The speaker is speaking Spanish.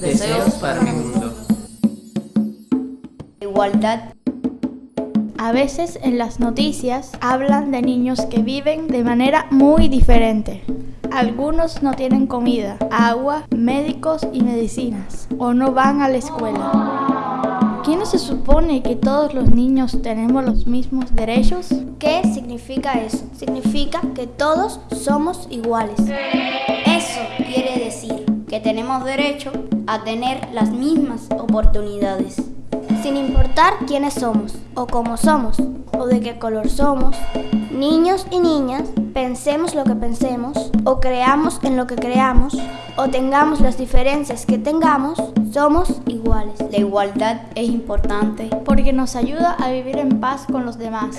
Deseos para mi mundo. Igualdad. A veces en las noticias hablan de niños que viven de manera muy diferente. Algunos no tienen comida, agua, médicos y medicinas, o no van a la escuela. ¿Quién no se supone que todos los niños tenemos los mismos derechos? ¿Qué significa eso? Significa que todos somos iguales. Que tenemos derecho a tener las mismas oportunidades. Sin importar quiénes somos, o cómo somos, o de qué color somos, niños y niñas, pensemos lo que pensemos, o creamos en lo que creamos, o tengamos las diferencias que tengamos, somos iguales. La igualdad es importante Porque nos ayuda a vivir en paz con los demás.